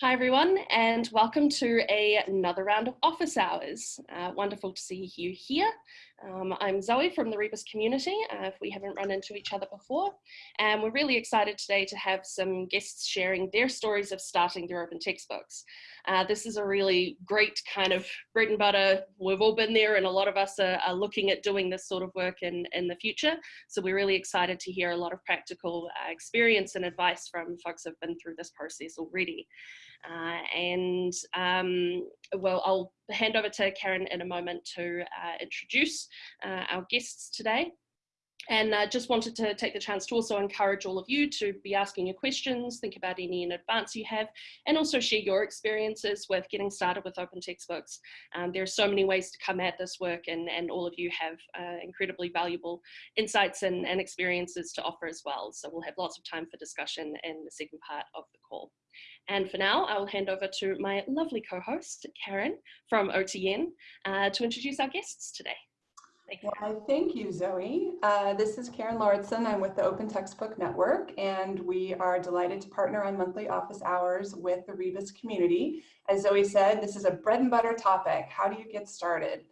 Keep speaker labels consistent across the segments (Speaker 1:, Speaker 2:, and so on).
Speaker 1: Hi everyone and welcome to a, another round of office hours. Uh, wonderful to see you here. Um, I'm Zoe from the Rebus community, uh, if we haven't run into each other before. And we're really excited today to have some guests sharing their stories of starting their open textbooks. Uh, this is a really great kind of bread and butter. We've all been there and a lot of us are, are looking at doing this sort of work in, in the future. So we're really excited to hear a lot of practical uh, experience and advice from folks who've been through this process already. Uh, and um, well, I'll hand over to Karen in a moment to uh, introduce uh, our guests today. And uh, just wanted to take the chance to also encourage all of you to be asking your questions, think about any in advance you have, and also share your experiences with getting started with open textbooks. Um, there are so many ways to come at this work and, and all of you have uh, incredibly valuable insights and, and experiences to offer as well. So we'll have lots of time for discussion in the second part of the call. And for now, I will hand over to my lovely co-host, Karen from OTN, uh, to introduce our guests today.
Speaker 2: Thank you. Well, thank you, Zoe. Uh, this is Karen Lauritsen. I'm with the Open Textbook Network, and we are delighted to partner on monthly office hours with the Rebus community. As Zoe said, this is a bread and butter topic. How do you get started?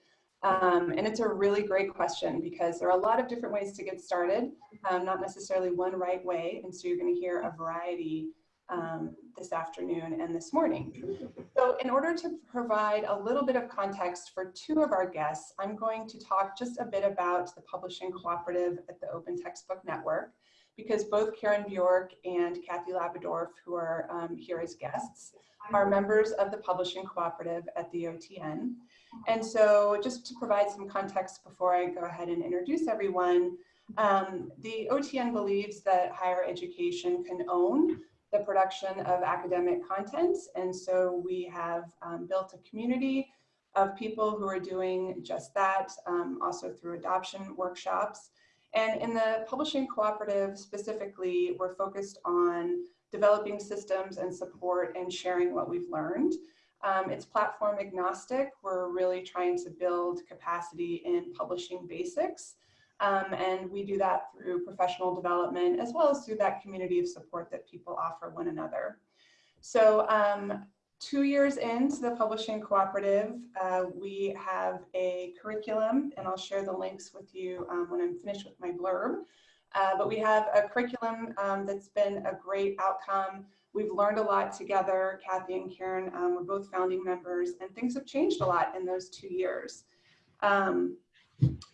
Speaker 2: Um, and it's a really great question because there are a lot of different ways to get started, um, not necessarily one right way. And so you're going to hear a variety um, this afternoon and this morning. So in order to provide a little bit of context for two of our guests, I'm going to talk just a bit about the publishing cooperative at the Open Textbook Network because both Karen Bjork and Kathy Labadorf, who are um, here as guests, are members of the publishing cooperative at the OTN. And so just to provide some context before I go ahead and introduce everyone, um, the OTN believes that higher education can own the production of academic content. And so we have um, built a community of people who are doing just that, um, also through adoption workshops. And in the publishing cooperative specifically, we're focused on developing systems and support and sharing what we've learned. Um, it's platform agnostic. We're really trying to build capacity in publishing basics um, and we do that through professional development as well as through that community of support that people offer one another. So um, two years into the publishing cooperative, uh, we have a curriculum and I'll share the links with you um, when I'm finished with my blurb. Uh, but we have a curriculum um, that's been a great outcome. We've learned a lot together. Kathy and Karen um, were both founding members and things have changed a lot in those two years. Um,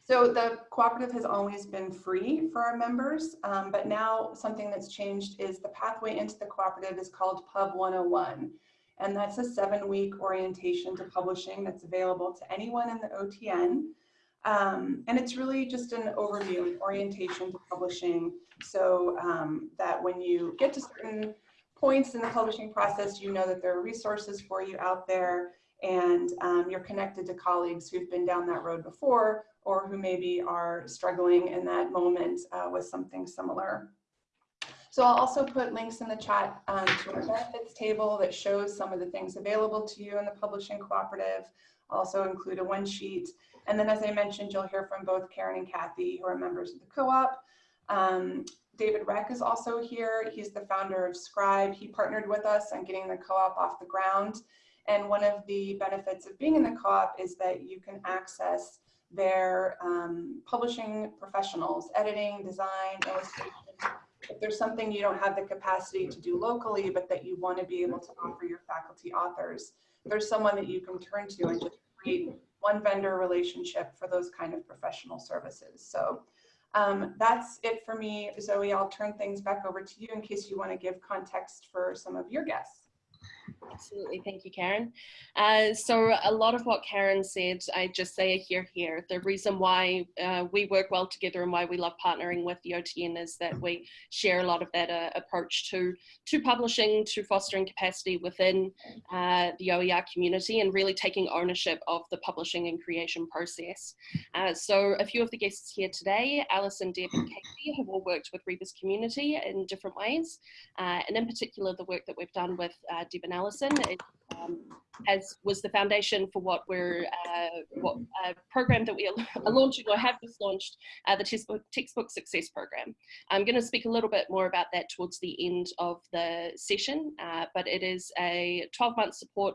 Speaker 2: so the cooperative has always been free for our members, um, but now something that's changed is the pathway into the cooperative is called Pub 101. And that's a seven week orientation to publishing that's available to anyone in the OTN. Um, and it's really just an overview, an orientation to publishing so um, that when you get to certain points in the publishing process, you know that there are resources for you out there and um, you're connected to colleagues who've been down that road before or who maybe are struggling in that moment uh, with something similar. So I'll also put links in the chat um, to our benefits table that shows some of the things available to you in the publishing cooperative. I'll also include a one sheet. And then as I mentioned, you'll hear from both Karen and Kathy who are members of the co-op. Um, David Reck is also here. He's the founder of Scribe. He partnered with us on getting the co-op off the ground. And one of the benefits of being in the co-op is that you can access their um, publishing professionals, editing, design, illustration. If there's something you don't have the capacity to do locally, but that you want to be able to offer your faculty authors, there's someone that you can turn to and just create one vendor relationship for those kind of professional services. So um, that's it for me. Zoe, I'll turn things back over to you in case you want to give context for some of your guests.
Speaker 1: Absolutely. Thank you, Karen. Uh, so a lot of what Karen said, I just say here, here. The reason why uh, we work well together and why we love partnering with the OTN is that we share a lot of that uh, approach to, to publishing, to fostering capacity within uh, the OER community and really taking ownership of the publishing and creation process. Uh, so a few of the guests here today, Alison, Deb and Katie have all worked with Rebus community in different ways. Uh, and in particular, the work that we've done with Deb and Alison is uh, um, as was the foundation for what we're uh, what a program that we are launching or have just launched uh, the textbook, textbook success program i'm going to speak a little bit more about that towards the end of the session uh, but it is a 12 month support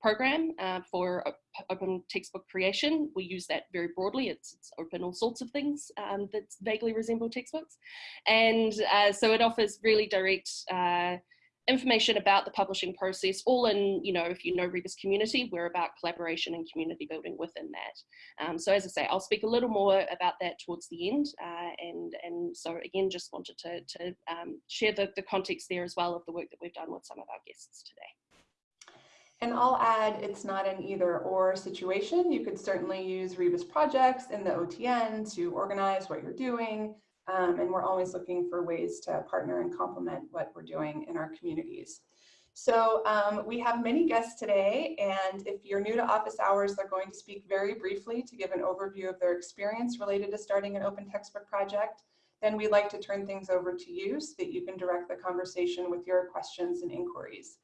Speaker 1: program uh, for open textbook creation. We use that very broadly. It's, it's open all sorts of things um, that vaguely resemble textbooks. And uh, so it offers really direct uh, information about the publishing process, all in, you know, if you know Rebus community, we're about collaboration and community building within that. Um, so as I say, I'll speak a little more about that towards the end. Uh, and, and so again, just wanted to, to um, share the, the context there as well of the work that we've done with some of our guests today.
Speaker 2: And I'll add, it's not an either or situation. You could certainly use Rebus projects in the OTN to organize what you're doing. Um, and we're always looking for ways to partner and complement what we're doing in our communities. So um, we have many guests today, and if you're new to office hours, they're going to speak very briefly to give an overview of their experience related to starting an open textbook project. Then we'd like to turn things over to you so that you can direct the conversation with your questions and inquiries.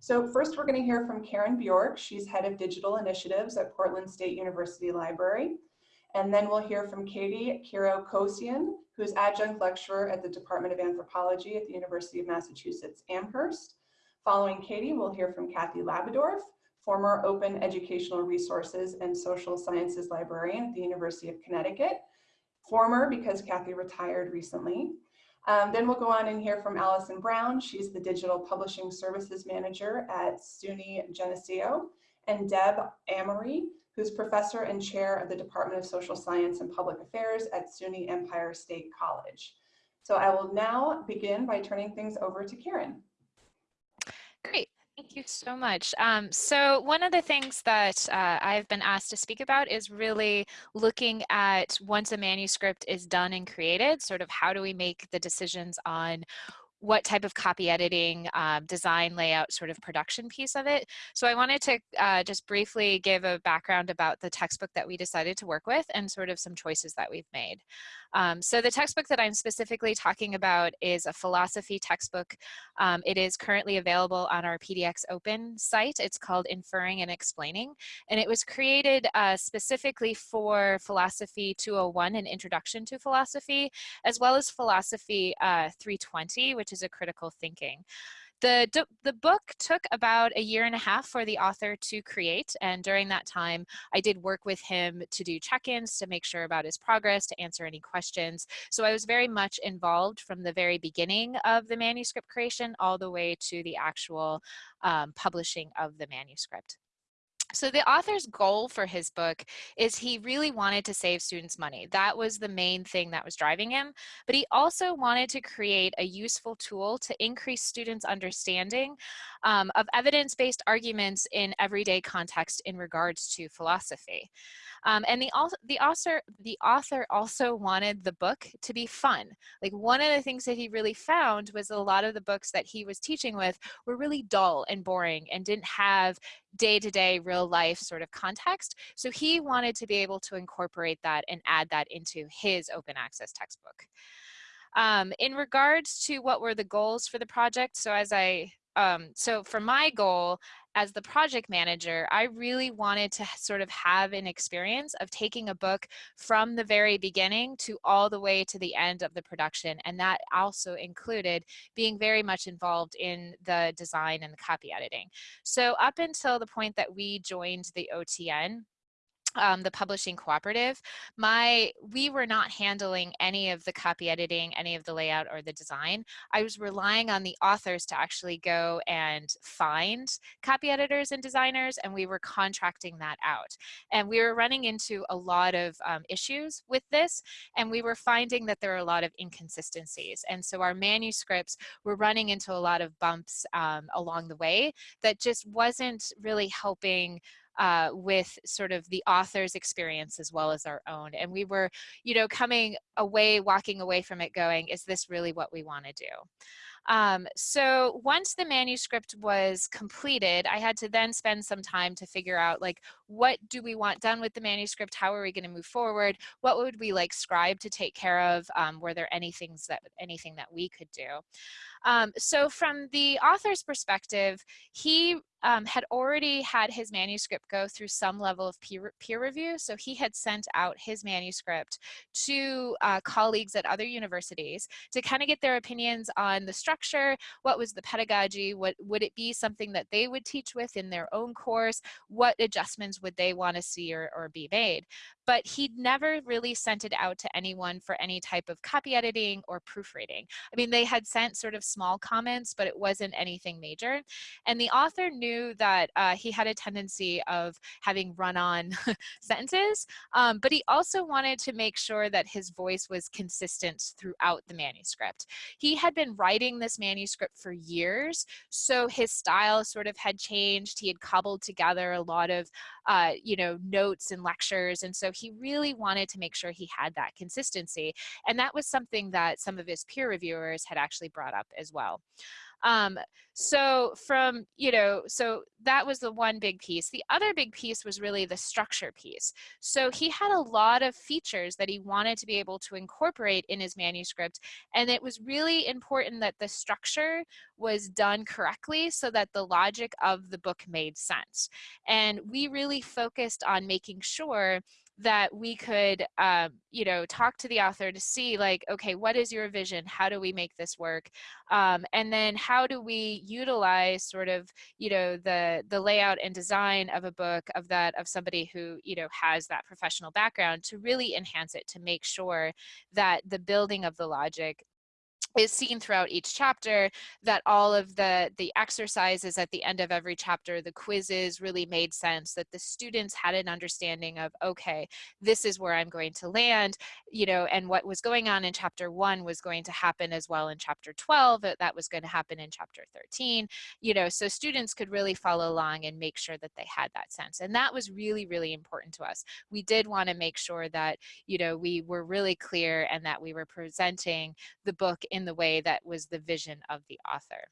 Speaker 2: So first we're going to hear from Karen Bjork. She's head of digital initiatives at Portland State University Library. And then we'll hear from Katie Kiro Kosian, who's adjunct lecturer at the Department of Anthropology at the University of Massachusetts Amherst. Following Katie, we'll hear from Kathy Labadorf, former Open Educational Resources and Social Sciences Librarian at the University of Connecticut. Former because Kathy retired recently. Um, then we'll go on and hear from Allison Brown. She's the Digital Publishing Services Manager at SUNY Geneseo, and Deb Amory, who's Professor and Chair of the Department of Social Science and Public Affairs at SUNY Empire State College. So I will now begin by turning things over to Karen.
Speaker 3: Great. Thank you so much. Um, so one of the things that uh, I've been asked to speak about is really looking at once a manuscript is done and created, sort of how do we make the decisions on what type of copy editing, um, design, layout, sort of production piece of it. So I wanted to uh, just briefly give a background about the textbook that we decided to work with and sort of some choices that we've made. Um, so the textbook that I'm specifically talking about is a philosophy textbook. Um, it is currently available on our PDX Open site. It's called Inferring and Explaining, and it was created uh, specifically for Philosophy 201, an introduction to philosophy, as well as Philosophy uh, 320, which is a critical thinking. The, the book took about a year and a half for the author to create. And during that time, I did work with him to do check-ins to make sure about his progress, to answer any questions. So I was very much involved from the very beginning of the manuscript creation all the way to the actual um, publishing of the manuscript. So the author's goal for his book is he really wanted to save students money. That was the main thing that was driving him. But he also wanted to create a useful tool to increase students' understanding um, of evidence-based arguments in everyday context in regards to philosophy. Um, and the, the, author, the author also wanted the book to be fun. Like one of the things that he really found was a lot of the books that he was teaching with were really dull and boring and didn't have day-to-day -day, real life sort of context. So he wanted to be able to incorporate that and add that into his open access textbook. Um, in regards to what were the goals for the project, so as I um, so for my goal as the project manager, I really wanted to sort of have an experience of taking a book from the very beginning to all the way to the end of the production. And that also included being very much involved in the design and the copy editing. So up until the point that we joined the OTN, um, the publishing cooperative, my we were not handling any of the copy editing, any of the layout or the design. I was relying on the authors to actually go and find copy editors and designers, and we were contracting that out. And we were running into a lot of um, issues with this, and we were finding that there were a lot of inconsistencies. And so our manuscripts were running into a lot of bumps um, along the way that just wasn't really helping uh, with sort of the author's experience as well as our own. And we were, you know, coming away, walking away from it going, is this really what we want to do? Um, so once the manuscript was completed, I had to then spend some time to figure out like, what do we want done with the manuscript? How are we going to move forward? What would we like scribe to take care of? Um, were there any things that anything that we could do? Um, so from the author's perspective, he um, had already had his manuscript go through some level of peer, peer review. So he had sent out his manuscript to uh, colleagues at other universities to kind of get their opinions on the structure, what was the pedagogy, what would it be something that they would teach with in their own course, what adjustments would they want to see or, or be made. But he'd never really sent it out to anyone for any type of copy editing or proofreading. I mean, they had sent sort of small comments, but it wasn't anything major. And the author knew knew that uh, he had a tendency of having run-on sentences, um, but he also wanted to make sure that his voice was consistent throughout the manuscript. He had been writing this manuscript for years, so his style sort of had changed. He had cobbled together a lot of, uh, you know, notes and lectures, and so he really wanted to make sure he had that consistency. And that was something that some of his peer reviewers had actually brought up as well. Um, so from, you know, so that was the one big piece. The other big piece was really the structure piece. So he had a lot of features that he wanted to be able to incorporate in his manuscript. And it was really important that the structure was done correctly so that the logic of the book made sense. And we really focused on making sure that we could, um, you know, talk to the author to see like, okay, what is your vision? How do we make this work? Um, and then how do we utilize sort of, you know, the, the layout and design of a book of that, of somebody who, you know, has that professional background to really enhance it to make sure that the building of the logic is seen throughout each chapter that all of the the exercises at the end of every chapter the quizzes really made sense that the students had an understanding of okay this is where i'm going to land you know and what was going on in chapter one was going to happen as well in chapter 12 that was going to happen in chapter 13 you know so students could really follow along and make sure that they had that sense and that was really really important to us. We did want to make sure that you know we were really clear and that we were presenting the book in the way that was the vision of the author.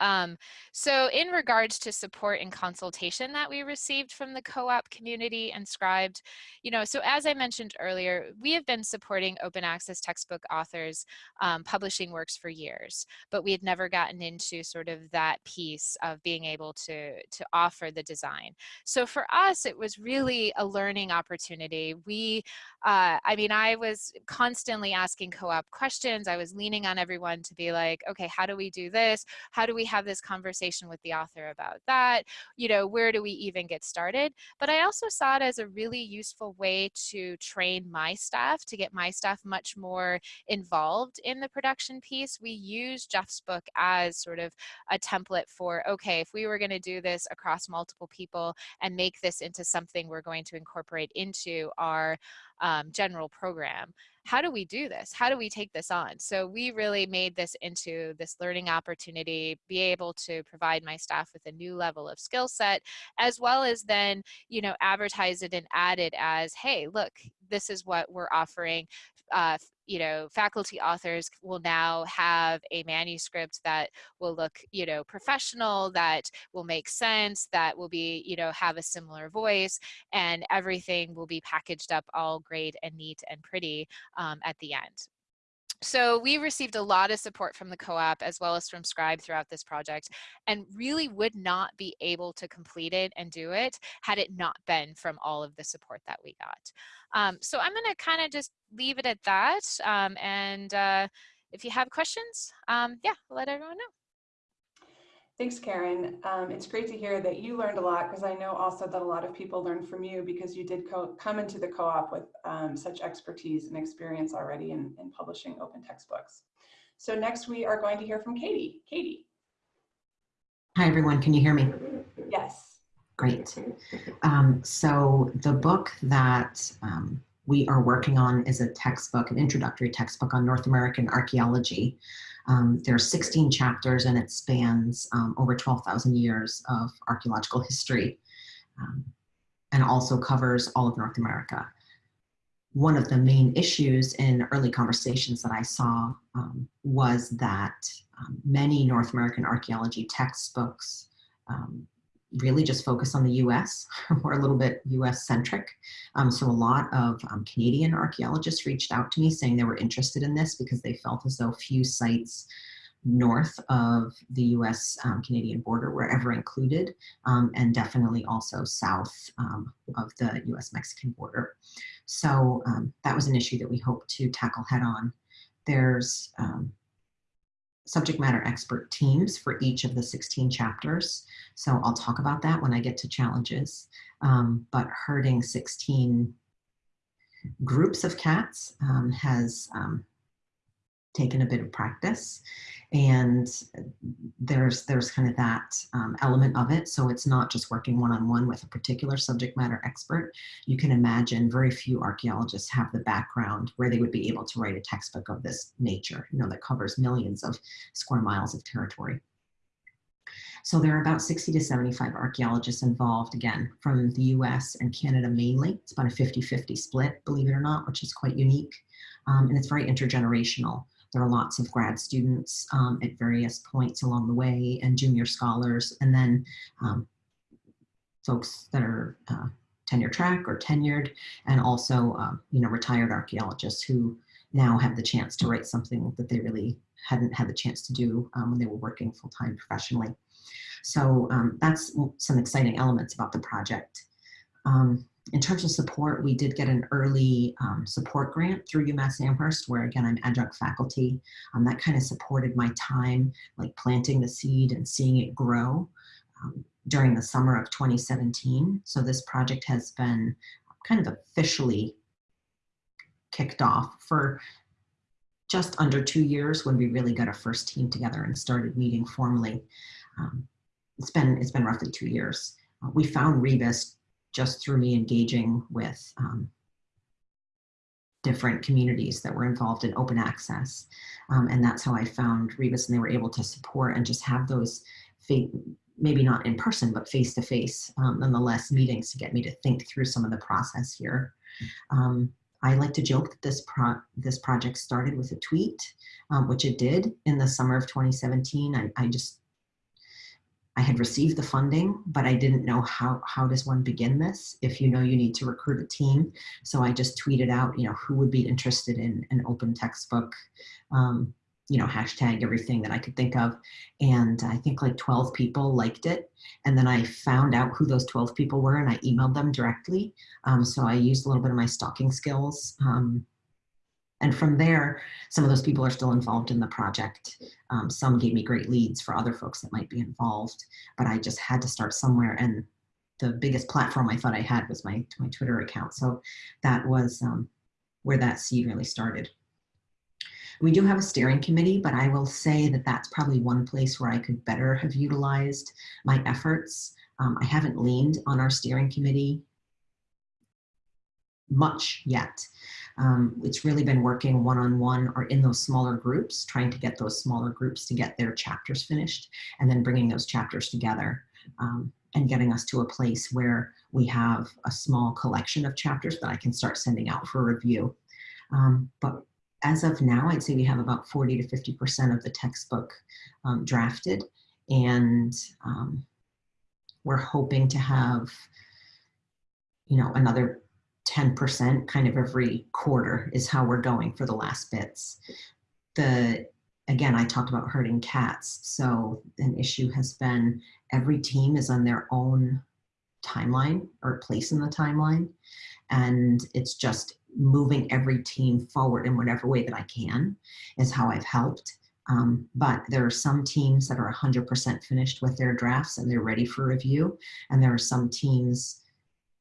Speaker 3: Um, so in regards to support and consultation that we received from the co-op community and Scribe, you know, so as I mentioned earlier, we have been supporting open access textbook authors um, publishing works for years, but we had never gotten into sort of that piece of being able to, to offer the design. So for us, it was really a learning opportunity. We, uh, I mean, I was constantly asking co-op questions. I was leaning on everyone to be like, okay, how do we do this? How do we we have this conversation with the author about that? You know, where do we even get started? But I also saw it as a really useful way to train my staff, to get my staff much more involved in the production piece. We use Jeff's book as sort of a template for, okay, if we were gonna do this across multiple people and make this into something we're going to incorporate into our um, general program. How do we do this? How do we take this on? So we really made this into this learning opportunity, be able to provide my staff with a new level of skill set, as well as then, you know, advertise it and add it as, hey, look, this is what we're offering uh, you know, faculty authors will now have a manuscript that will look, you know, professional, that will make sense, that will be, you know, have a similar voice, and everything will be packaged up all great and neat and pretty um, at the end. So we received a lot of support from the co-op as well as from Scribe throughout this project and really would not be able to complete it and do it had it not been from all of the support that we got. Um, so I'm gonna kind of just leave it at that. Um, and uh, if you have questions, um, yeah, let everyone know.
Speaker 2: Thanks, Karen. Um, it's great to hear that you learned a lot because I know also that a lot of people learned from you because you did come into the co-op with um, such expertise and experience already in, in publishing open textbooks. So next we are going to hear from Katie. Katie.
Speaker 4: Hi, everyone. Can you hear me?
Speaker 2: Yes.
Speaker 4: Great. Um, so the book that um, we are working on is a textbook, an introductory textbook on North American archaeology. Um, there are 16 chapters and it spans um, over 12,000 years of archaeological history um, and also covers all of North America. One of the main issues in early conversations that I saw um, was that um, many North American archaeology textbooks um, really just focus on the US. We're a little bit US centric. Um, so a lot of um, Canadian archaeologists reached out to me saying they were interested in this because they felt as though few sites north of the US um, Canadian border were ever included um, and definitely also south um, of the US Mexican border. So um, that was an issue that we hope to tackle head on. There's subject matter expert teams for each of the 16 chapters. So I'll talk about that when I get to challenges. Um, but herding 16 groups of cats um, has um, taken a bit of practice and there's there's kind of that um, element of it so it's not just working one-on-one -on -one with a particular subject matter expert you can imagine very few archaeologists have the background where they would be able to write a textbook of this nature you know that covers millions of square miles of territory so there are about 60 to 75 archaeologists involved, again, from the US and Canada mainly. It's about a 50-50 split, believe it or not, which is quite unique. Um, and it's very intergenerational. There are lots of grad students um, at various points along the way and junior scholars, and then um, folks that are uh, tenure track or tenured, and also, um, you know, retired archaeologists who now have the chance to write something that they really hadn't had the chance to do um, when they were working full-time professionally. So um, that's some exciting elements about the project. Um, in terms of support, we did get an early um, support grant through UMass Amherst, where again, I'm adjunct faculty. Um, that kind of supported my time, like planting the seed and seeing it grow um, during the summer of 2017. So this project has been kind of officially kicked off for just under two years when we really got our first team together and started meeting formally. Um, it's been, it's been roughly two years. Uh, we found Rebus just through me engaging with um, different communities that were involved in open access. Um, and that's how I found Rebus and they were able to support and just have those, maybe not in person, but face to face, um, nonetheless, meetings to get me to think through some of the process here. Um, I like to joke that this, pro this project started with a tweet, um, which it did in the summer of 2017. I, I just I had received the funding, but I didn't know how, how does one begin this? If you know you need to recruit a team. So I just tweeted out, you know, who would be interested in an open textbook, um, you know, hashtag everything that I could think of. And I think like 12 people liked it. And then I found out who those 12 people were and I emailed them directly. Um, so I used a little bit of my stalking skills um, and from there, some of those people are still involved in the project. Um, some gave me great leads for other folks that might be involved, but I just had to start somewhere. And the biggest platform I thought I had was my, my Twitter account. So that was um, where that seed really started. We do have a steering committee, but I will say that that's probably one place where I could better have utilized my efforts. Um, I haven't leaned on our steering committee much yet. Um, it's really been working one-on-one -on -one or in those smaller groups, trying to get those smaller groups to get their chapters finished and then bringing those chapters together um, and getting us to a place where we have a small collection of chapters that I can start sending out for review. Um, but as of now, I'd say we have about 40 to 50% of the textbook um, drafted and um, we're hoping to have you know, another 10% kind of every quarter is how we're going for the last bits. The Again, I talked about herding cats. So an issue has been every team is on their own timeline or place in the timeline. And it's just moving every team forward in whatever way that I can is how I've helped. Um, but there are some teams that are 100% finished with their drafts and they're ready for review. And there are some teams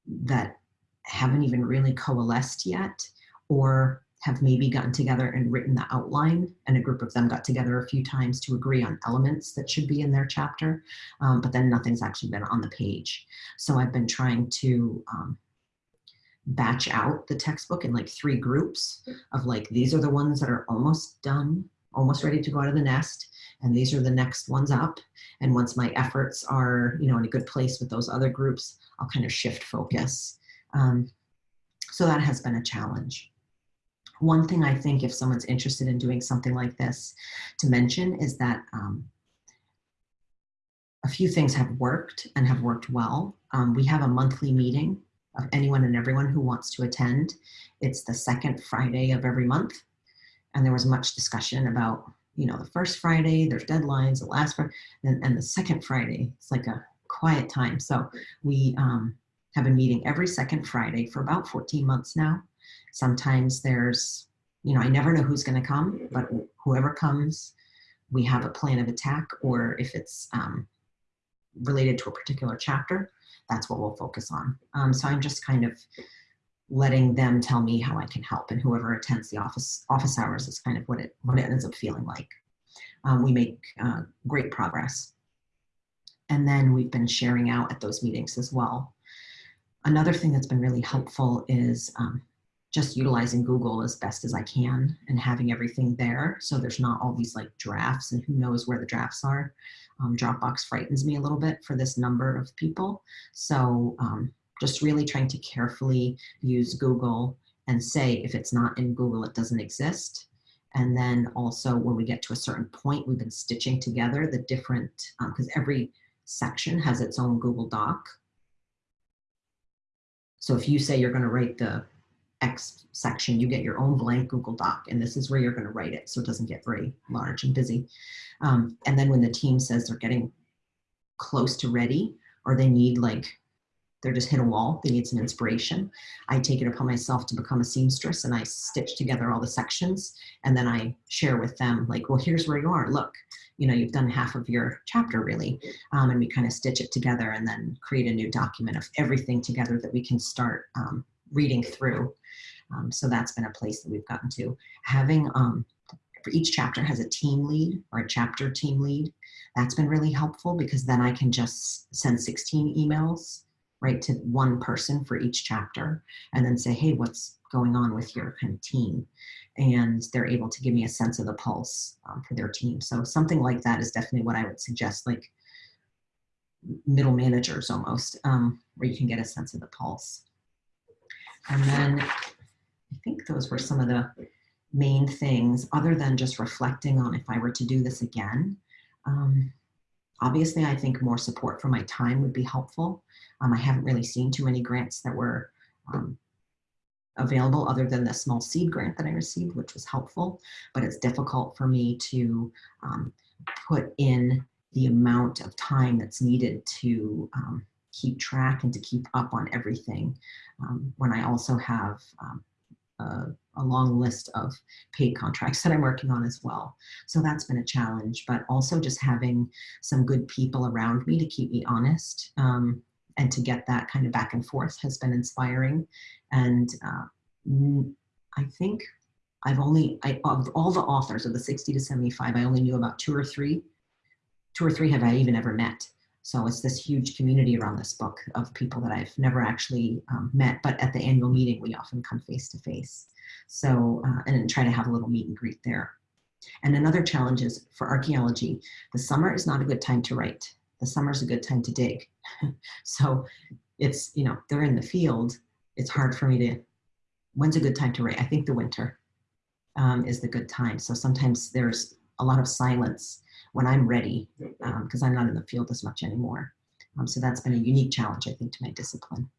Speaker 4: that haven't even really coalesced yet or have maybe gotten together and written the outline and a group of them got together a few times to agree on elements that should be in their chapter, um, but then nothing's actually been on the page. So I've been trying to um, batch out the textbook in like three groups of like, these are the ones that are almost done, almost ready to go out of the nest, and these are the next ones up. And once my efforts are, you know, in a good place with those other groups, I'll kind of shift focus um, so that has been a challenge. One thing I think if someone's interested in doing something like this to mention is that um, a few things have worked and have worked well. Um, we have a monthly meeting of anyone and everyone who wants to attend. It's the second Friday of every month. And there was much discussion about, you know, the first Friday, there's deadlines, the last Friday, and, and the second Friday, it's like a quiet time. So we um, have been meeting every second Friday for about 14 months now. Sometimes there's, you know, I never know who's going to come, but whoever comes, we have a plan of attack, or if it's um, related to a particular chapter, that's what we'll focus on. Um, so I'm just kind of letting them tell me how I can help, and whoever attends the office office hours is kind of what it what it ends up feeling like. Um, we make uh, great progress, and then we've been sharing out at those meetings as well. Another thing that's been really helpful is um, just utilizing Google as best as I can and having everything there. So there's not all these like drafts and who knows where the drafts are. Um, Dropbox frightens me a little bit for this number of people. So um, just really trying to carefully use Google and say if it's not in Google, it doesn't exist. And then also when we get to a certain point, we've been stitching together the different, because um, every section has its own Google Doc. So if you say you're going to write the X section, you get your own blank Google Doc, and this is where you're going to write it so it doesn't get very large and busy. Um, and then when the team says they're getting close to ready or they need like, they're just hit a wall, they need some inspiration, I take it upon myself to become a seamstress and I stitch together all the sections and then I share with them like, well, here's where you are, look, you know, you've done half of your chapter really. Um, and we kind of stitch it together and then create a new document of everything together that we can start um, reading through. Um, so that's been a place that we've gotten to. Having, um, for each chapter has a team lead or a chapter team lead. That's been really helpful because then I can just send 16 emails right to one person for each chapter and then say, hey, what's going on with your kind of team? And they're able to give me a sense of the pulse um, for their team. So something like that is definitely what I would suggest, like middle managers almost, um, where you can get a sense of the pulse. And then I think those were some of the main things other than just reflecting on if I were to do this again. Um, obviously, I think more support for my time would be helpful. Um, I haven't really seen too many grants that were um, available other than the small seed grant that I received, which was helpful, but it's difficult for me to um, put in the amount of time that's needed to um, keep track and to keep up on everything um, when I also have um, a, long list of paid contracts that I'm working on as well. So that's been a challenge, but also just having some good people around me to keep me honest um, and to get that kind of back and forth has been inspiring. And uh, I think I've only, I, of all the authors of the 60 to 75, I only knew about two or three. Two or three have I even ever met. So it's this huge community around this book of people that I've never actually um, met, but at the annual meeting, we often come face to face. So, uh, and try to have a little meet and greet there. And another challenge is for archaeology, the summer is not a good time to write. The summer is a good time to dig. so it's, you know, they're in the field. It's hard for me to, when's a good time to write? I think the winter um, is the good time. So sometimes there's a lot of silence when I'm ready, because um, I'm not in the field as much anymore. Um, so that's been a unique challenge, I think, to my discipline.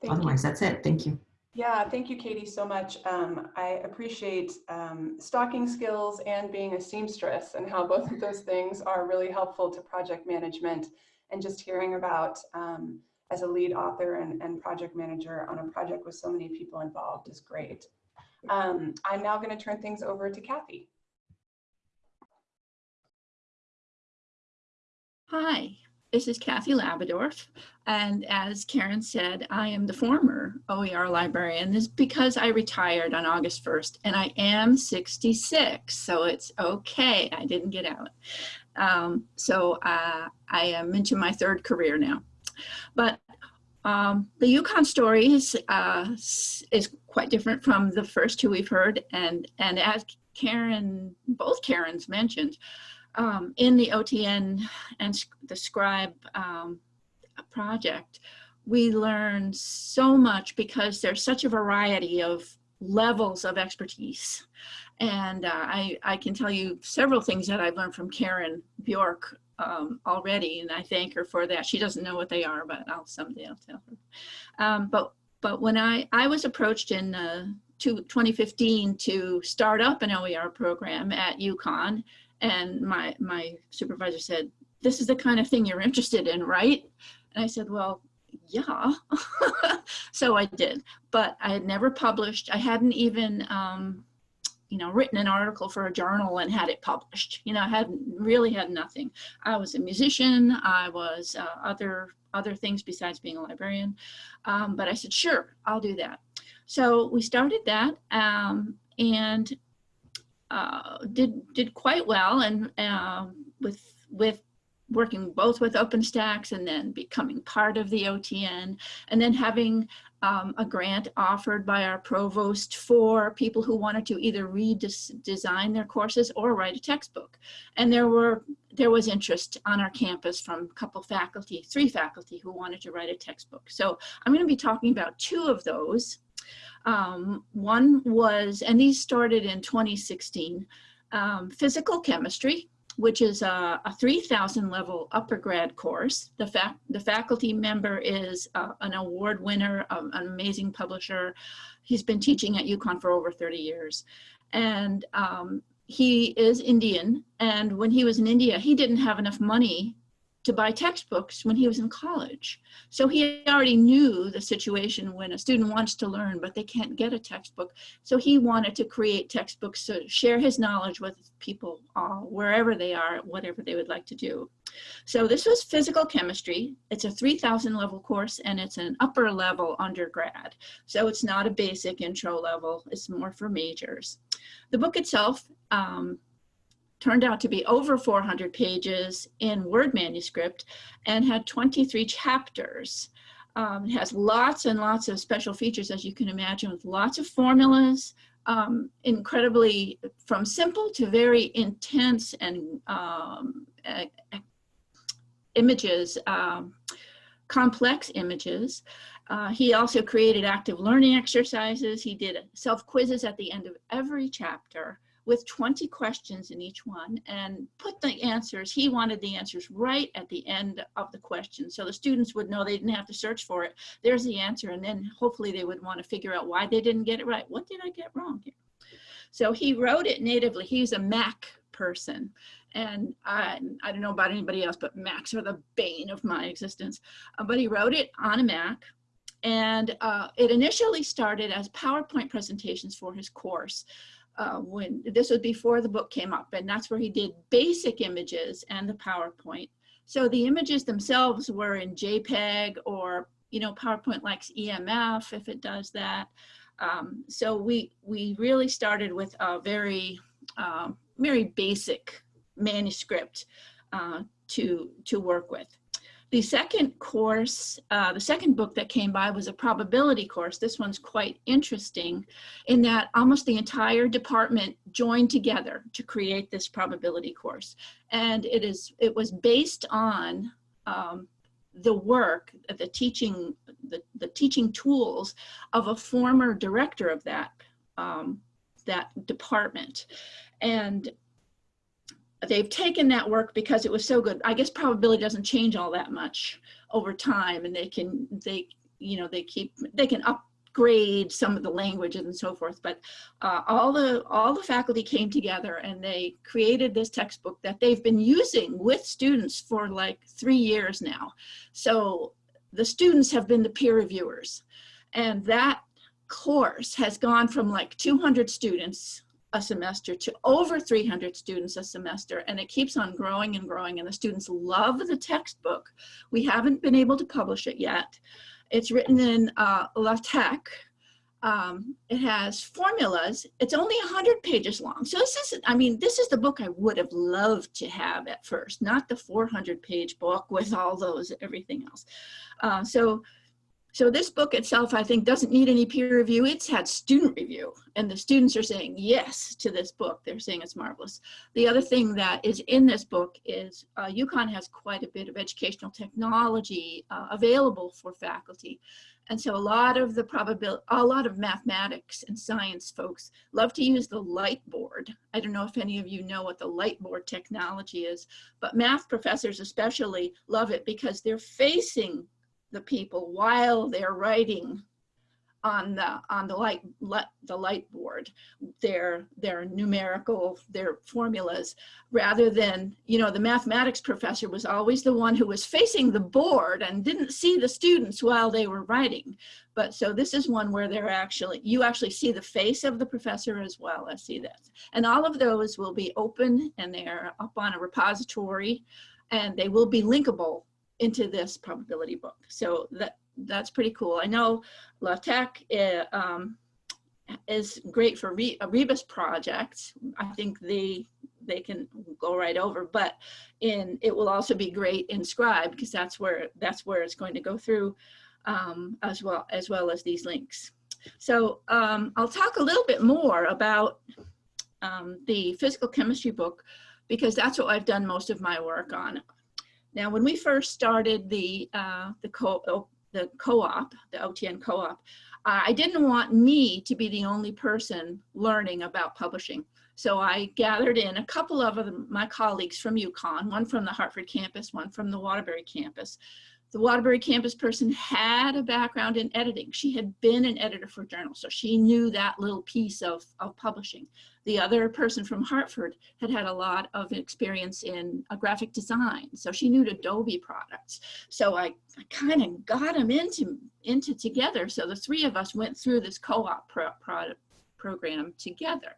Speaker 4: Thank Otherwise, you. that's it. Thank you.
Speaker 2: Yeah, thank you, Katie, so much. Um, I appreciate um, stocking skills and being a seamstress and how both of those things are really helpful to project management and just hearing about um, as a lead author and, and, project manager on a project with so many people involved is great. Um, I'm now going to turn things over to Kathy.
Speaker 5: Hi, this is Kathy Labadorf, and as Karen said, I am the former OER librarian. This is because I retired on August 1st, and I am 66, so it's okay. I didn't get out. Um, so uh, I am into my third career now. But um, the UConn story is, uh, is quite different from the first two we've heard, and, and as Karen, both Karens mentioned, um, in the OTN and the Scribe um, project, we learn so much because there's such a variety of levels of expertise. And uh, I, I can tell you several things that I've learned from Karen Bjork um, already, and I thank her for that. She doesn't know what they are, but I'll someday I'll tell her. Um, but but when I I was approached in uh, to 2015 to start up an OER program at UConn, and my my supervisor said, "This is the kind of thing you're interested in, right?" And I said, "Well, yeah." so I did, but I had never published. I hadn't even um, you know, written an article for a journal and had it published. You know, I hadn't really had nothing. I was a musician. I was uh, other other things besides being a librarian. Um, but I said, sure, I'll do that. So we started that um, and uh, did did quite well, and uh, with with working both with OpenStax and then becoming part of the OTN, and then having um, a grant offered by our provost for people who wanted to either redesign their courses or write a textbook. And there were there was interest on our campus from a couple faculty, three faculty who wanted to write a textbook. So I'm going to be talking about two of those. Um, one was, and these started in 2016, um, physical chemistry, which is a, a 3000 level upper grad course. The, the faculty member is uh, an award winner, um, an amazing publisher. He's been teaching at UConn for over 30 years. And um, he is Indian. And when he was in India, he didn't have enough money to buy textbooks when he was in college. So he already knew the situation when a student wants to learn, but they can't get a textbook. So he wanted to create textbooks to share his knowledge with people uh, wherever they are, whatever they would like to do. So this was physical chemistry. It's a 3000 level course and it's an upper level undergrad. So it's not a basic intro level, it's more for majors. The book itself um, turned out to be over 400 pages in Word manuscript and had 23 chapters. Um, it has lots and lots of special features, as you can imagine, with lots of formulas, um, incredibly from simple to very intense and um, images, um, complex images. Uh, he also created active learning exercises. He did self quizzes at the end of every chapter with 20 questions in each one and put the answers, he wanted the answers right at the end of the question. So the students would know they didn't have to search for it. There's the answer. And then hopefully they would want to figure out why they didn't get it right. What did I get wrong here? So he wrote it natively. He's a Mac person. And I, I don't know about anybody else, but Macs are the bane of my existence. Uh, but he wrote it on a Mac. And uh, it initially started as PowerPoint presentations for his course uh, when this was before the book came up and that's where he did basic images and the PowerPoint. So the images themselves were in JPEG or, you know, PowerPoint likes EMF if it does that. Um, so we, we really started with a very, uh, very basic manuscript uh, to, to work with. The second course, uh, the second book that came by was a probability course. This one's quite interesting in that almost the entire department joined together to create this probability course. And it is it was based on um, the work, the teaching, the, the teaching tools of a former director of that, um, that department. And they've taken that work because it was so good. I guess probability doesn't change all that much over time and they can, they, you know, they keep, they can upgrade some of the languages and so forth. But uh, all the, all the faculty came together and they created this textbook that they've been using with students for like three years now. So the students have been the peer reviewers and that course has gone from like 200 students a semester to over 300 students a semester and it keeps on growing and growing and the students love the textbook. We haven't been able to publish it yet. It's written in uh, LaTeX. Um, it has formulas. It's only 100 pages long. So this is, I mean, this is the book I would have loved to have at first, not the 400 page book with all those, everything else. Uh, so so this book itself, I think, doesn't need any peer review. It's had student review, and the students are saying yes to this book. They're saying it's marvelous. The other thing that is in this book is uh, UConn has quite a bit of educational technology uh, available for faculty. And so a lot of the probability, a lot of mathematics and science folks love to use the light board. I don't know if any of you know what the light board technology is, but math professors especially love it because they're facing the people while they're writing on the on the light, the light board their their numerical their formulas rather than you know the mathematics professor was always the one who was facing the board and didn't see the students while they were writing. But so this is one where they're actually you actually see the face of the professor as well as see this. And all of those will be open and they're up on a repository and they will be linkable into this probability book so that that's pretty cool. I know LaTeX uh, um, is great for Re Rebus projects. I think they they can go right over, but in it will also be great in Scribe because that's where that's where it's going to go through um, as well as well as these links. So um, I'll talk a little bit more about um, the physical chemistry book because that's what I've done most of my work on. Now, when we first started the uh, the co the co-op, the OTN co-op, I didn't want me to be the only person learning about publishing. So I gathered in a couple of my colleagues from UConn, one from the Hartford campus, one from the Waterbury campus, the Waterbury campus person had a background in editing. She had been an editor for journals, so she knew that little piece of, of publishing. The other person from Hartford had had a lot of experience in a graphic design, so she knew Adobe products. So I, I kind of got them into, into together. So the three of us went through this co-op pro, pro, program together.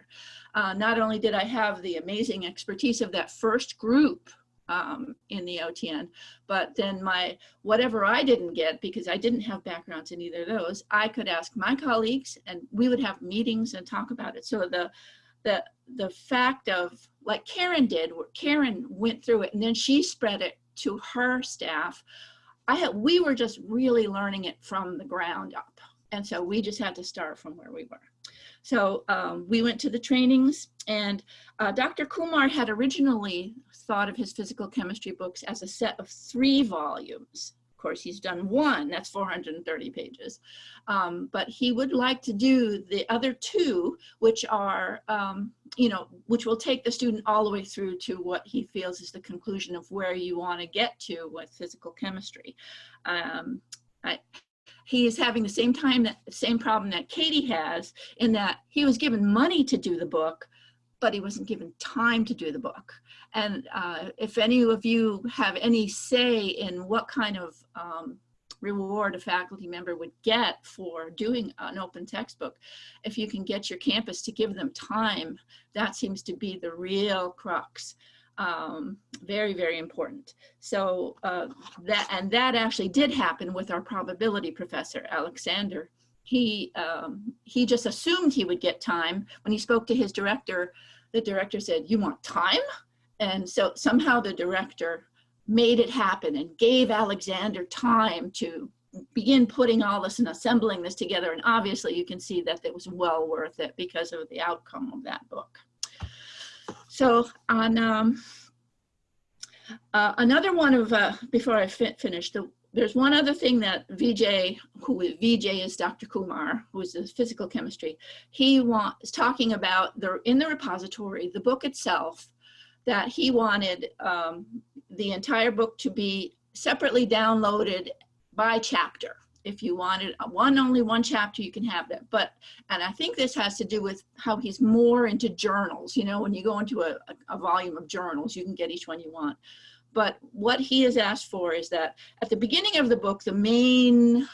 Speaker 5: Uh, not only did I have the amazing expertise of that first group um, in the OTN. But then my, whatever I didn't get, because I didn't have backgrounds in either of those, I could ask my colleagues and we would have meetings and talk about it. So the, the, the fact of, like Karen did, Karen went through it and then she spread it to her staff. I had, we were just really learning it from the ground up. And so we just had to start from where we were. So um, we went to the trainings and uh, Dr. Kumar had originally thought of his physical chemistry books as a set of three volumes. Of course, he's done one, that's 430 pages. Um, but he would like to do the other two, which are, um, you know, which will take the student all the way through to what he feels is the conclusion of where you want to get to with physical chemistry. Um, I, he is having the same time that same problem that Katie has in that he was given money to do the book, but he wasn't given time to do the book. And uh, if any of you have any say in what kind of um, reward a faculty member would get for doing an open textbook, if you can get your campus to give them time, that seems to be the real crux um, very, very important. So uh, that, and that actually did happen with our probability professor, Alexander. He, um, he just assumed he would get time. When he spoke to his director, the director said, you want time? And so somehow the director made it happen and gave Alexander time to begin putting all this and assembling this together. And obviously you can see that it was well worth it because of the outcome of that book. So on um, uh, another one of, uh, before I fi finish, the, there's one other thing that VJ, who is, VJ is Dr. Kumar, who is the physical chemistry, he was talking about the, in the repository, the book itself, that he wanted um, the entire book to be separately downloaded by chapter if you wanted one only one chapter you can have that. But and i think this has to do with how he's more into journals you know when you go into a, a, volume of journals you can get each one you want. But what he has asked for is that at the beginning of the book the main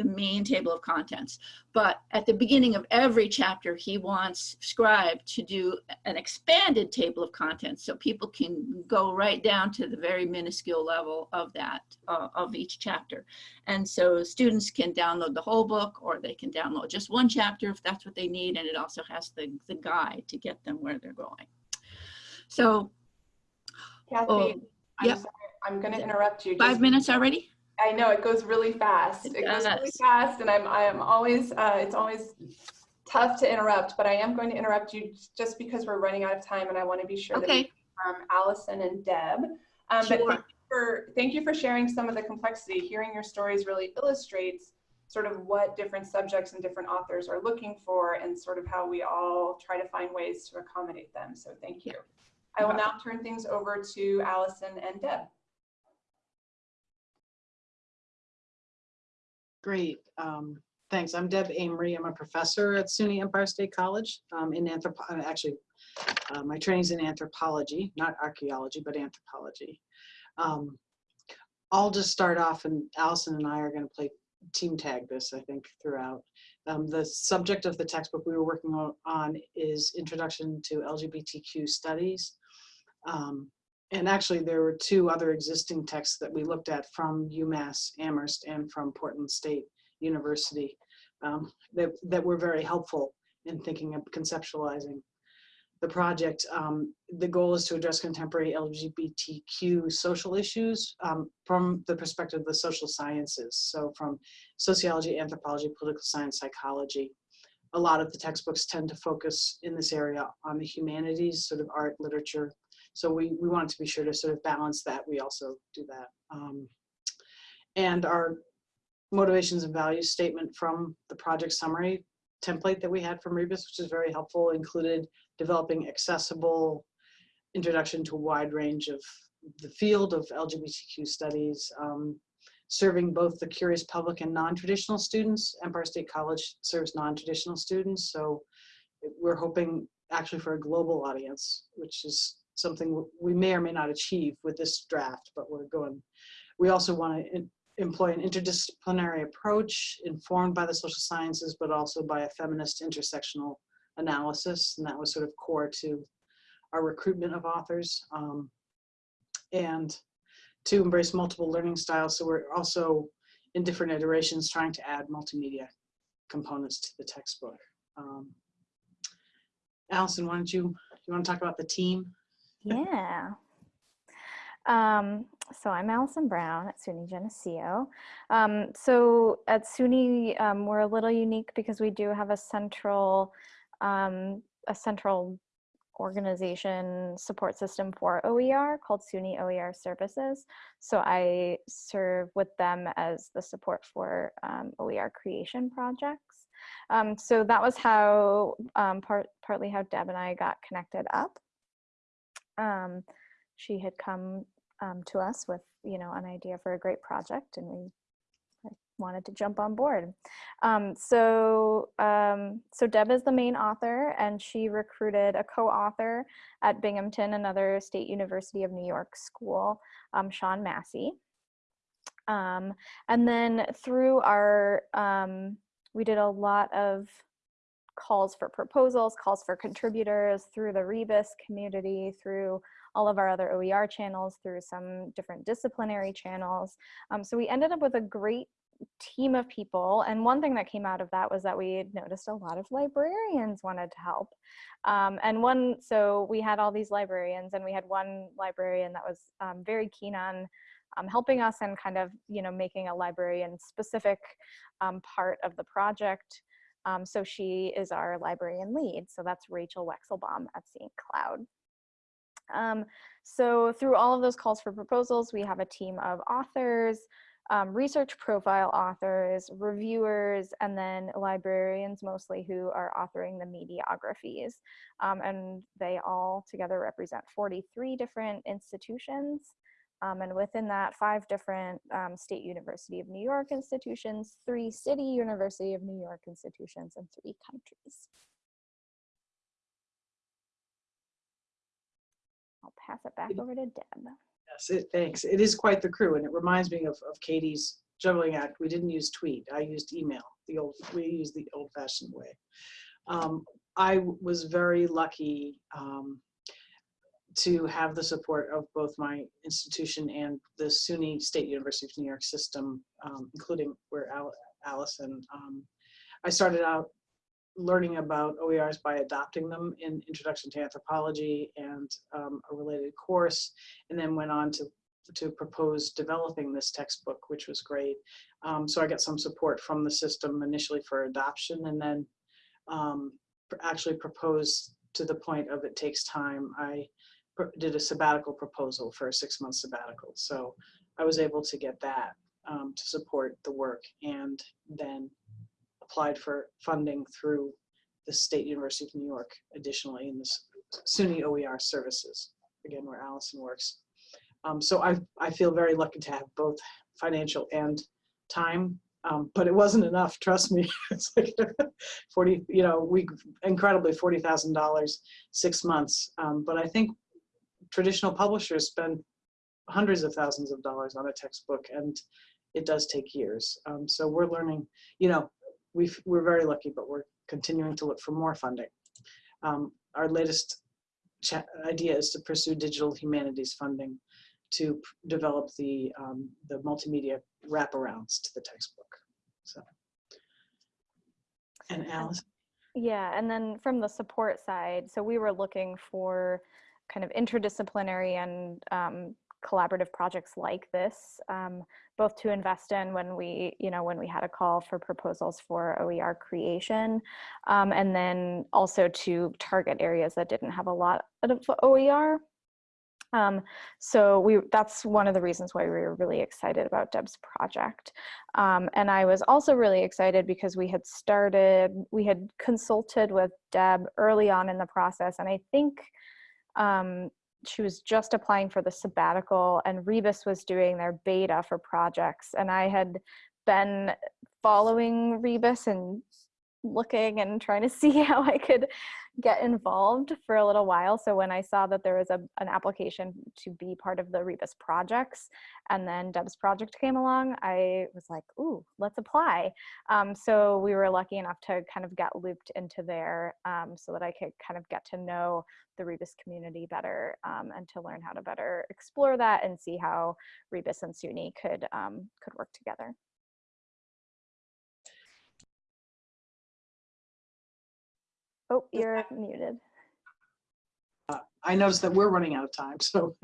Speaker 5: the main table of contents. But at the beginning of every chapter, he wants Scribe to do an expanded table of contents so people can go right down to the very minuscule level of that, uh, of each chapter. And so students can download the whole book or they can download just one chapter if that's what they need. And it also has the, the guide to get them where they're going. So,
Speaker 2: Kathy, oh, I'm, yep. I'm going to interrupt you.
Speaker 5: Five minutes already?
Speaker 2: I know it goes really fast. It, it goes really fast, and I'm I am always uh, it's always tough to interrupt, but I am going to interrupt you just because we're running out of time, and I want to be sure
Speaker 5: okay.
Speaker 2: that we um, Allison and Deb. Um,
Speaker 5: sure.
Speaker 2: But thank you, for, thank you for sharing some of the complexity. Hearing your stories really illustrates sort of what different subjects and different authors are looking for and sort of how we all try to find ways to accommodate them. So thank you. I will now turn things over to Allison and Deb.
Speaker 6: Great. Um, thanks. I'm Deb Amory. I'm a professor at SUNY Empire State College um, in anthropology. Actually, uh, my training's in anthropology, not archaeology, but anthropology. Um, I'll just start off, and Allison and I are going to play team tag this, I think, throughout. Um, the subject of the textbook we were working on, on is Introduction to LGBTQ Studies. Um, and actually, there were two other existing texts that we looked at from UMass Amherst and from Portland State University um, that, that were very helpful in thinking of conceptualizing the project. Um, the goal is to address contemporary LGBTQ social issues um, from the perspective of the social sciences. So from sociology, anthropology, political science, psychology. A lot of the textbooks tend to focus in this area on the humanities, sort of art, literature, so we, we wanted to be sure to sort of balance that. We also do that. Um, and our motivations and values statement from the project summary template that we had from Rebus, which is very helpful, included developing accessible introduction to a wide range of the field of LGBTQ studies, um, serving both the curious public and non-traditional students. Empire State College serves non-traditional students, so we're hoping actually for a global audience, which is something we may or may not achieve with this draft, but we're going. We also want to employ an interdisciplinary approach informed by the social sciences, but also by a feminist intersectional analysis. And that was sort of core to our recruitment of authors. Um, and to embrace multiple learning styles. So we're also in different iterations trying to add multimedia components to the textbook. Um, Allison, why don't you, you want to talk about the team?
Speaker 7: Yeah. Um, so I'm Allison Brown at SUNY Geneseo. Um, so at SUNY, um, we're a little unique because we do have a central, um, a central organization support system for OER called SUNY OER Services. So I serve with them as the support for um, OER creation projects. Um, so that was how, part, partly how Deb and I got connected up um, she had come um, to us with, you know, an idea for a great project and we wanted to jump on board. Um, so, um, so Deb is the main author and she recruited a co-author at Binghamton, another State University of New York school, um, Sean Massey. Um, and then through our, um, we did a lot of calls for proposals, calls for contributors through the Rebus community, through all of our other OER channels, through some different disciplinary channels. Um, so we ended up with a great team of people. And one thing that came out of that was that we noticed a lot of librarians wanted to help. Um, and one, so we had all these librarians and we had one librarian that was um, very keen on um, helping us and kind of, you know, making a librarian specific um, part of the project. Um, so she is our librarian lead. So that's Rachel Wexelbaum at St. Cloud. Um, so through all of those calls for proposals, we have a team of authors, um, research profile authors, reviewers, and then librarians mostly who are authoring the mediographies. Um, and they all together represent 43 different institutions. Um, and within that, five different um, State University of New York institutions, three City University of New York institutions, and three countries. I'll pass it back over to Deb.
Speaker 6: Yes, it, thanks. It is quite the crew, and it reminds me of, of Katie's juggling act. We didn't use tweet. I used email. The old we used the old-fashioned way. Um, I was very lucky um, to have the support of both my institution and the SUNY State University of New York system, um, including where Al Allison. Um, I started out learning about OERs by adopting them in Introduction to Anthropology and um, a related course, and then went on to to propose developing this textbook, which was great. Um, so I got some support from the system initially for adoption, and then um, actually proposed to the point of it takes time. I did a sabbatical proposal for a six month sabbatical. So I was able to get that um, to support the work and then applied for funding through the State University of New York additionally in the SUNY OER services, again, where Allison works. Um, so I, I feel very lucky to have both financial and time, um, but it wasn't enough, trust me. it's like 40, you know, we incredibly $40,000, six months. Um, but I think traditional publishers spend hundreds of thousands of dollars on a textbook and it does take years. Um, so we're learning, you know, we we're very lucky, but we're continuing to look for more funding. Um, our latest idea is to pursue digital humanities funding to develop the um, the multimedia wraparounds to the textbook. So, and Alice.
Speaker 7: Yeah, and then from the support side, so we were looking for kind of interdisciplinary and um, collaborative projects like this, um, both to invest in when we, you know, when we had a call for proposals for OER creation, um, and then also to target areas that didn't have a lot of OER. Um, so we that's one of the reasons why we were really excited about Deb's project. Um, and I was also really excited because we had started, we had consulted with Deb early on in the process. And I think um, she was just applying for the sabbatical and Rebus was doing their beta for projects. And I had been following Rebus and looking and trying to see how I could get involved for a little while. So when I saw that there was a, an application to be part of the Rebus projects and then Deb's project came along, I was like, ooh, let's apply. Um, so we were lucky enough to kind of get looped into there um, so that I could kind of get to know the Rebus community better um, and to learn how to better explore that and see how Rebus and SUNY could, um, could work together. Oh, you're muted.
Speaker 6: Uh, I noticed that we're running out of time, so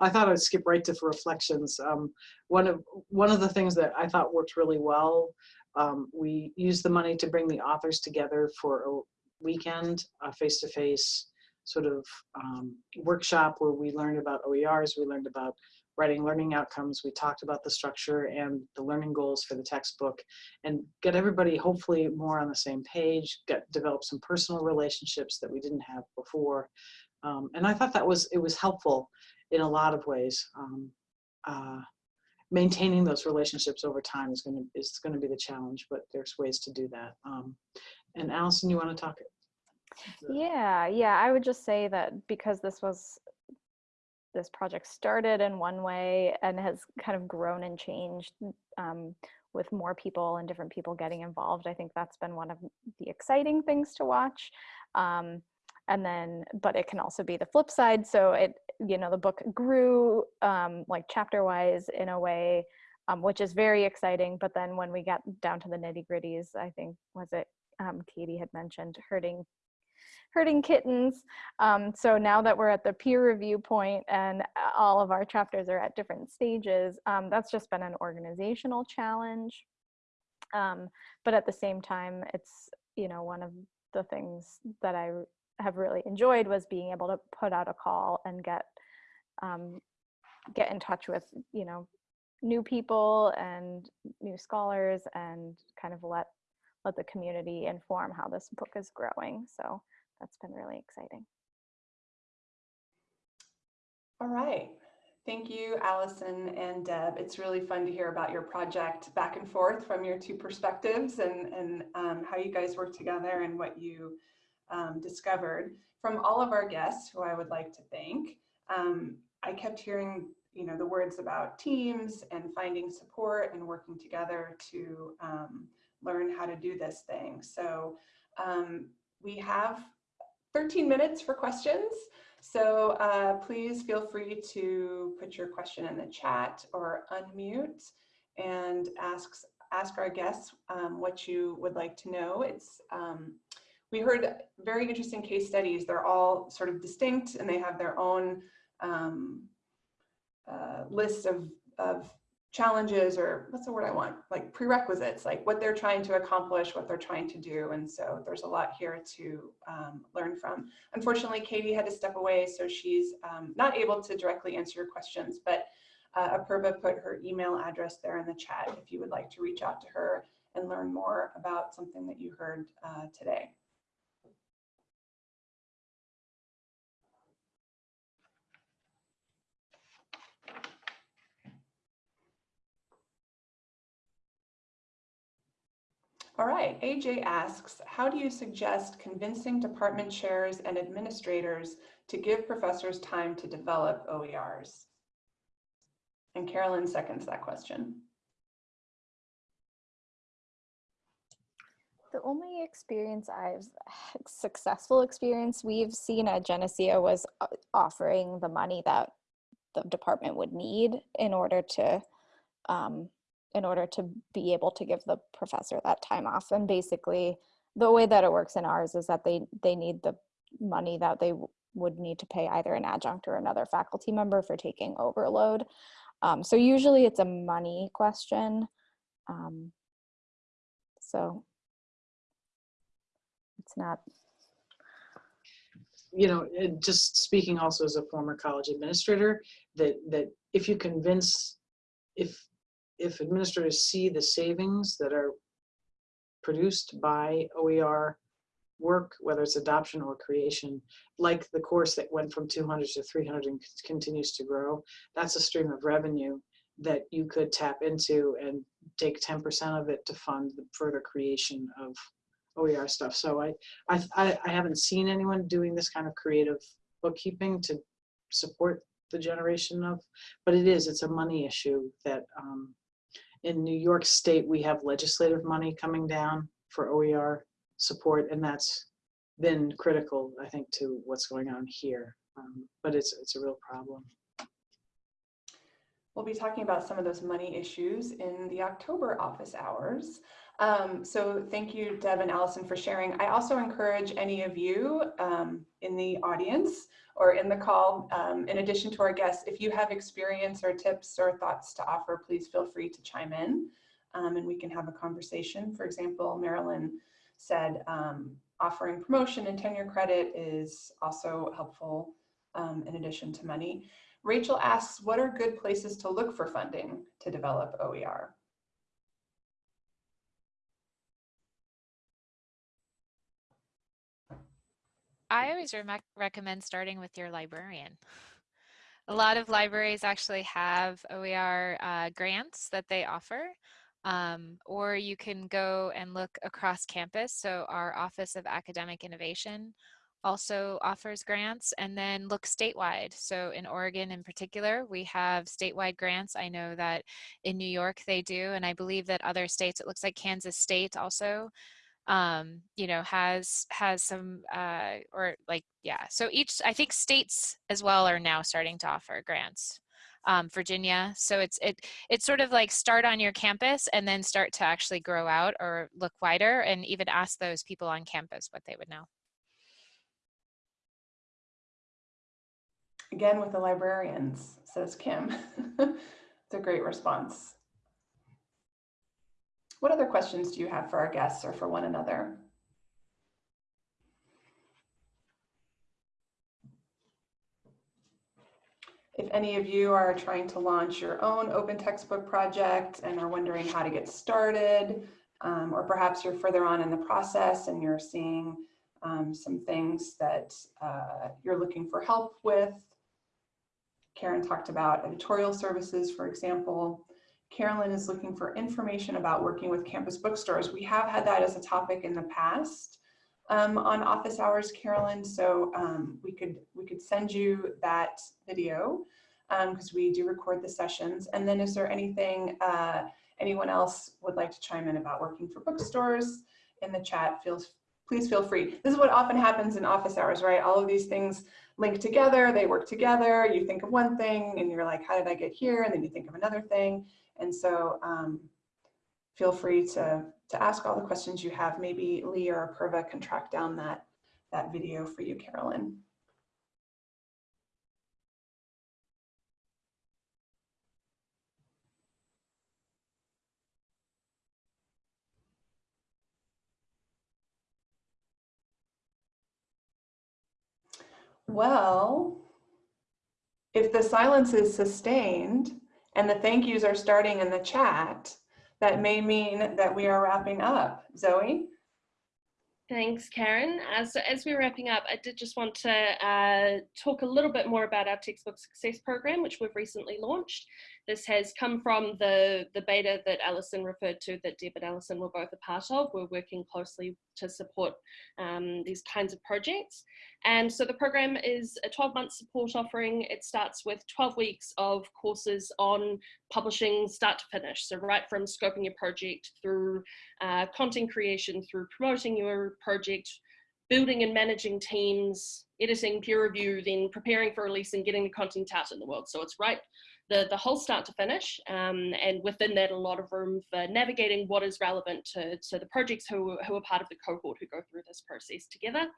Speaker 6: I thought I'd skip right to reflections. Um, one of one of the things that I thought worked really well, um, we used the money to bring the authors together for a weekend, a face-to-face -face sort of um, workshop where we learned about OERs, we learned about writing learning outcomes. We talked about the structure and the learning goals for the textbook and get everybody hopefully more on the same page, get develop some personal relationships that we didn't have before. Um, and I thought that was, it was helpful in a lot of ways. Um, uh, maintaining those relationships over time is going to is going to be the challenge, but there's ways to do that. Um, and Allison, you want to talk?
Speaker 7: Yeah, yeah, I would just say that because this was this project started in one way and has kind of grown and changed um, with more people and different people getting involved. I think that's been one of the exciting things to watch. Um, and then, but it can also be the flip side. So it, you know, the book grew um, like chapter wise in a way, um, which is very exciting. But then when we got down to the nitty gritties, I think was it um, Katie had mentioned herding herding kittens. Um, so now that we're at the peer review point and uh, all of our chapters are at different stages, um, that's just been an organizational challenge. Um, but at the same time, it's, you know, one of the things that I have really enjoyed was being able to put out a call and get, um, get in touch with, you know, new people and new scholars and kind of let let the community inform how this book is growing. So that's been really exciting.
Speaker 2: All right. Thank you, Allison and Deb. It's really fun to hear about your project back and forth from your two perspectives and, and um, how you guys work together and what you um, discovered. From all of our guests, who I would like to thank, um, I kept hearing you know, the words about teams and finding support and working together to um, learn how to do this thing. So um, we have 13 minutes for questions. So uh, please feel free to put your question in the chat or unmute and ask, ask our guests um, what you would like to know. It's um, We heard very interesting case studies. They're all sort of distinct and they have their own um, uh, list of, of challenges or what's the word I want, like prerequisites, like what they're trying to accomplish, what they're trying to do. And so there's a lot here to um, learn from. Unfortunately, Katie had to step away, so she's um, not able to directly answer your questions, but Uh, Apurva put her email address there in the chat if you would like to reach out to her and learn more about something that you heard uh, today. All right, AJ asks, how do you suggest convincing department chairs and administrators to give professors time to develop OERs? And Carolyn seconds that question.
Speaker 7: The only experience I've successful experience we've seen at Geneseo was uh, offering the money that the department would need in order to um, in order to be able to give the professor that time off. And basically, the way that it works in ours is that they they need the money that they would need to pay either an adjunct or another faculty member for taking overload. Um, so usually it's a money question. Um, so it's not.
Speaker 6: You know, just speaking also as a former college administrator, that that if you convince, if if administrators see the savings that are produced by OER work, whether it's adoption or creation, like the course that went from 200 to 300 and continues to grow, that's a stream of revenue that you could tap into and take 10% of it to fund the further creation of OER stuff. So I, I, I haven't seen anyone doing this kind of creative bookkeeping to support the generation of, but it is, it's a money issue that um, in New York State, we have legislative money coming down for OER support, and that's been critical, I think, to what's going on here. Um, but it's, it's a real problem.
Speaker 2: We'll be talking about some of those money issues in the October office hours. Um, so thank you, Deb and Allison, for sharing. I also encourage any of you um, in the audience or in the call, um, in addition to our guests, if you have experience or tips or thoughts to offer, please feel free to chime in um, and we can have a conversation. For example, Marilyn said um, offering promotion and tenure credit is also helpful um, in addition to money. Rachel asks, what are good places to look for funding to develop OER?
Speaker 3: I always re recommend starting with your librarian. A lot of libraries actually have OER uh, grants that they offer, um, or you can go and look across campus. So our Office of Academic Innovation also offers grants and then look statewide. So in Oregon in particular, we have statewide grants. I know that in New York they do, and I believe that other states, it looks like Kansas State also um, you know, has has some uh, or like yeah. So each I think states as well are now starting to offer grants. Um, Virginia, so it's it it's sort of like start on your campus and then start to actually grow out or look wider and even ask those people on campus what they would know.
Speaker 2: Again with the librarians, says Kim. it's a great response. What other questions do you have for our guests or for one another? If any of you are trying to launch your own open textbook project and are wondering how to get started, um, or perhaps you're further on in the process and you're seeing um, some things that uh, you're looking for help with. Karen talked about editorial services, for example. Carolyn is looking for information about working with campus bookstores. We have had that as a topic in the past um, on office hours, Carolyn. So um, we could we could send you that video because um, we do record the sessions. And then is there anything uh, anyone else would like to chime in about working for bookstores in the chat? Feels please feel free. This is what often happens in office hours, right? All of these things link together, they work together. You think of one thing and you're like, how did I get here? And then you think of another thing. And so um, feel free to, to ask all the questions you have. Maybe Lee or Apurva can track down that, that video for you, Carolyn. Well, if the silence is sustained, and the thank yous are starting in the chat, that may mean that we are wrapping up. Zoe?
Speaker 1: Thanks, Karen. As, as we're wrapping up, I did just want to uh, talk a little bit more about our textbook success program, which we've recently launched. This has come from the, the beta that Allison referred to that Deb and Allison were both a part of. We're working closely to support um, these kinds of projects. And so the program is a 12 month support offering. It starts with 12 weeks of courses on publishing start to finish. So right from scoping your project through uh, content creation, through promoting your project, building and managing teams, editing, peer review, then preparing for release and getting the content out in the world. So it's right the, the whole start to finish. Um, and within that, a lot of room for navigating what is relevant to, to the projects who, who are part of the cohort who go through this process together.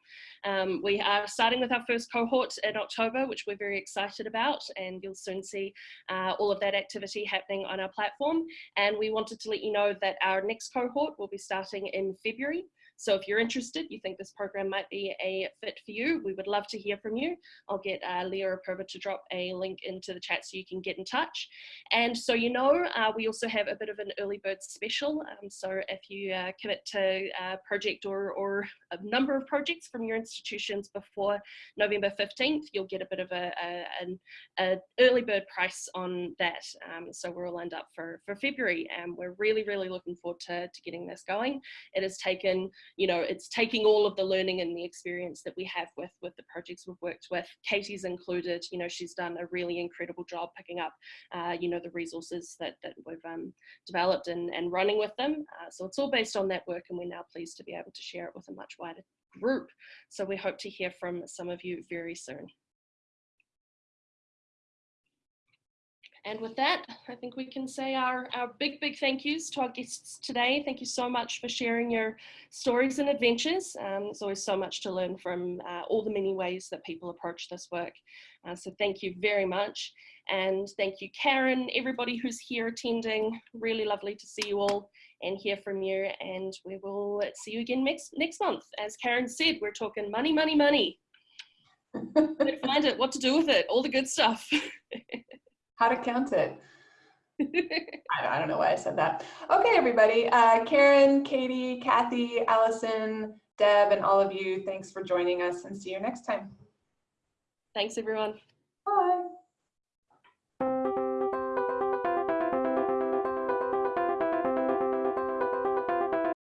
Speaker 1: Um, we are starting with our first cohort in October, which we're very excited about, and you'll soon see uh, all of that activity happening on our platform. And we wanted to let you know that our next cohort will be starting in February. So if you're interested, you think this program might be a fit for you, we would love to hear from you. I'll get uh, Leah Apurva to drop a link into the chat so you can get in touch. And so you know, uh, we also have a bit of an early bird special. Um, so if you uh, commit to a project or, or a number of projects from your institutions before November 15th, you'll get a bit of a, a an a early bird price on that. Um, so we're all lined up for, for February and we're really, really looking forward to, to getting this going. It has taken you know, it's taking all of the learning and the experience that we have with, with the projects we've worked with. Katie's included, you know, she's done a really incredible job picking up, uh, you know, the resources that, that we've um, developed and, and running with them. Uh, so it's all based on that work and we're now pleased to be able to share it with a much wider group. So we hope to hear from some of you very soon. And with that, I think we can say our, our big, big thank yous to our guests today. Thank you so much for sharing your stories and adventures. Um, there's always so much to learn from uh, all the many ways that people approach this work. Uh, so thank you very much. And thank you, Karen, everybody who's here attending. Really lovely to see you all and hear from you. And we will see you again next, next month. As Karen said, we're talking money, money, money. Where to find it, what to do with it, all the good stuff.
Speaker 2: how to count it. I, don't know why I said that. Okay, everybody. Uh, Karen, Katie, Kathy, Allison, Deb, and all of you, thanks for joining us and see you next time.
Speaker 1: Thanks, everyone.